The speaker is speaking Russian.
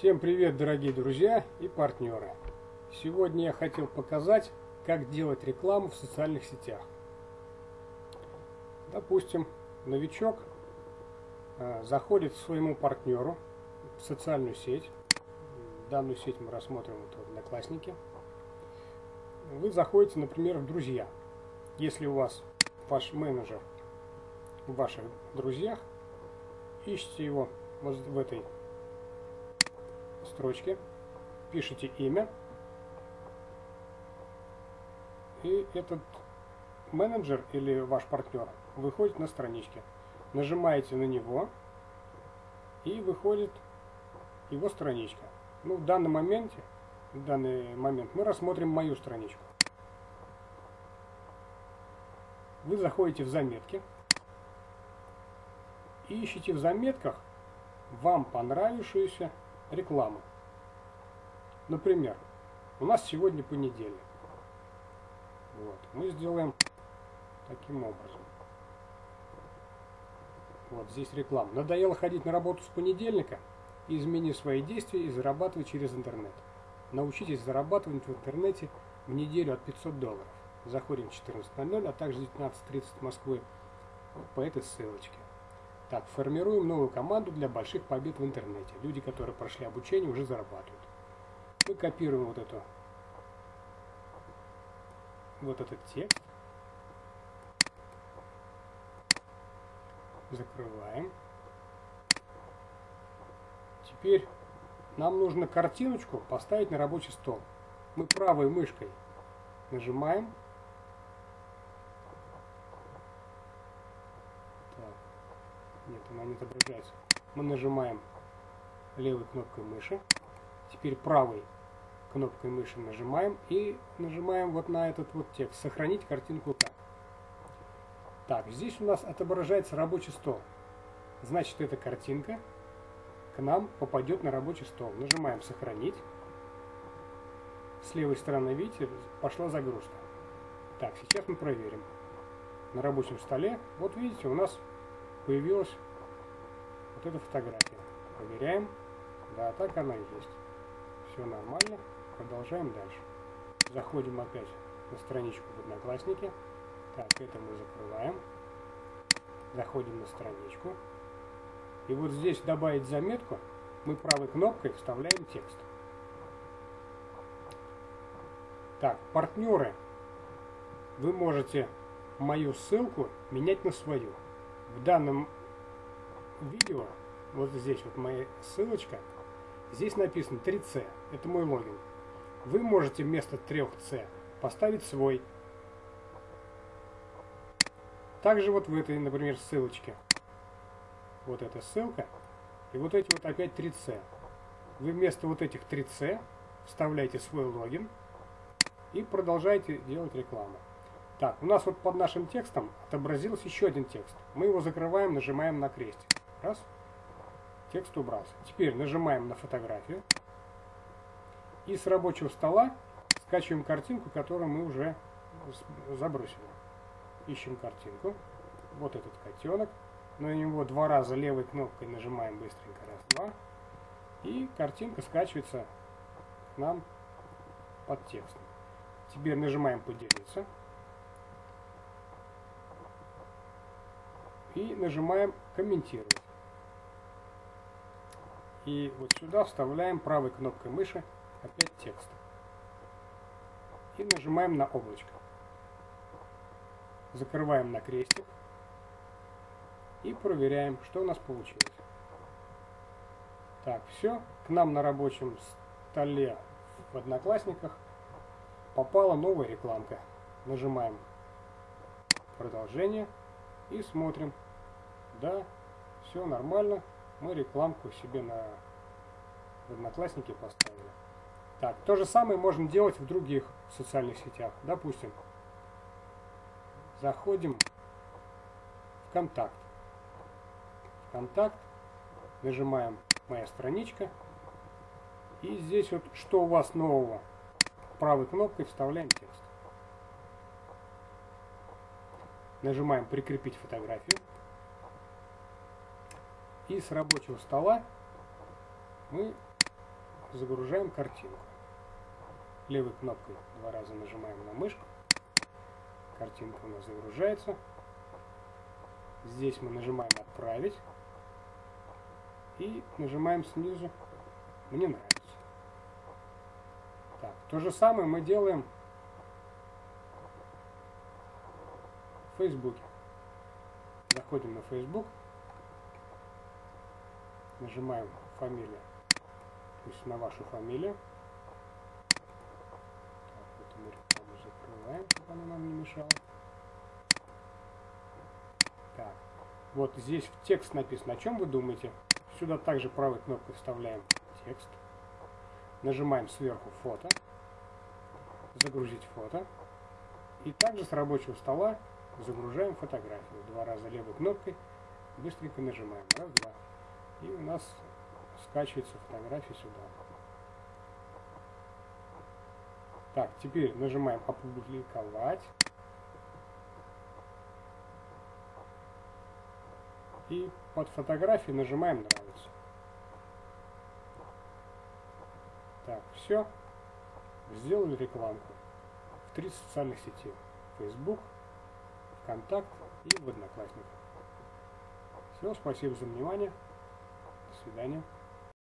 Всем привет, дорогие друзья и партнеры! Сегодня я хотел показать, как делать рекламу в социальных сетях. Допустим, новичок э, заходит к своему партнеру в социальную сеть. Данную сеть мы рассмотрим вот в Одноклассники. Вы заходите, например, в друзья. Если у вас ваш менеджер в ваших друзьях, ищите его в этой строчке, пишите имя, и этот менеджер или ваш партнер выходит на страничке. Нажимаете на него, и выходит его страничка. Ну, в данном моменте, в данный момент мы рассмотрим мою страничку. Вы заходите в заметки и ищите в заметках вам понравившуюся рекламу. Например, у нас сегодня понедельник. Вот, мы сделаем таким образом. Вот здесь реклама. Надоело ходить на работу с понедельника? Измени свои действия и зарабатывай через интернет. Научитесь зарабатывать в интернете в неделю от 500 долларов. Заходим в 14.00, а также 19.30 Москвы по этой ссылочке. Так, формируем новую команду для больших побед в интернете. Люди, которые прошли обучение, уже зарабатывают. Мы копируем вот эту вот этот текст. Закрываем. Теперь нам нужно картиночку поставить на рабочий стол. Мы правой мышкой нажимаем Нет, она не отображается. Мы нажимаем левой кнопкой мыши. Теперь правой кнопкой мыши нажимаем и нажимаем вот на этот вот текст. Сохранить картинку как. Так, здесь у нас отображается рабочий стол. Значит, эта картинка к нам попадет на рабочий стол. Нажимаем «Сохранить». С левой стороны, видите, пошла загрузка. Так, сейчас мы проверим. На рабочем столе, вот видите, у нас появилась вот эта фотография. Проверяем. Да, так она и есть. Все нормально. Продолжаем дальше. Заходим опять на страничку в Одноклассники. Так, это мы закрываем. Заходим на страничку. И вот здесь добавить заметку мы правой кнопкой вставляем текст. Так, партнеры, вы можете мою ссылку менять на свою в данном видео, вот здесь вот моя ссылочка, здесь написано 3C, это мой логин. Вы можете вместо 3C поставить свой. Также вот в этой, например, ссылочке. Вот эта ссылка. И вот эти вот опять 3C. Вы вместо вот этих 3C вставляете свой логин и продолжаете делать рекламу. Так, у нас вот под нашим текстом отобразился еще один текст. Мы его закрываем, нажимаем на крестик. Раз. Текст убрался. Теперь нажимаем на фотографию. И с рабочего стола скачиваем картинку, которую мы уже забросили. Ищем картинку. Вот этот котенок. На него два раза левой кнопкой нажимаем быстренько. Раз, два. И картинка скачивается к нам под текстом. Теперь нажимаем поделиться. и нажимаем комментировать. И вот сюда вставляем правой кнопкой мыши опять текст. И нажимаем на облачко. Закрываем на крестик. И проверяем, что у нас получилось. Так, все. К нам на рабочем столе в Одноклассниках попала новая рекламка. Нажимаем продолжение и смотрим. Да, все нормально. Мы рекламку себе на Одноклассники поставили. Так, то же самое можно делать в других социальных сетях. Допустим, заходим в контакт. В контакт, нажимаем «Моя страничка». И здесь вот что у вас нового, правой кнопкой вставляем текст. Нажимаем «Прикрепить фотографию». И с рабочего стола мы загружаем картинку. Левой кнопкой два раза нажимаем на мышку. Картинка у нас загружается. Здесь мы нажимаем «Отправить». И нажимаем снизу «Мне нравится». Так, то же самое мы делаем в Фейсбуке. Заходим на Facebook, нажимаем фамилия, то есть на вашу фамилию. Так, эту мы закрываем, чтобы она нам не мешала. Так, вот здесь в текст написано, о чем вы думаете. Сюда также правой кнопкой вставляем текст. Нажимаем сверху фото, загрузить фото. И также с рабочего стола загружаем фотографию. Два раза левой кнопкой быстренько нажимаем. Раз, два. И у нас скачивается фотография сюда. Так, теперь нажимаем опубликовать. И под фотографией нажимаем нравится. Так, все. Сделали рекламку в три социальных сети. Facebook, ВКонтакт и в Одноклассниках. Все, спасибо за внимание. Свидания.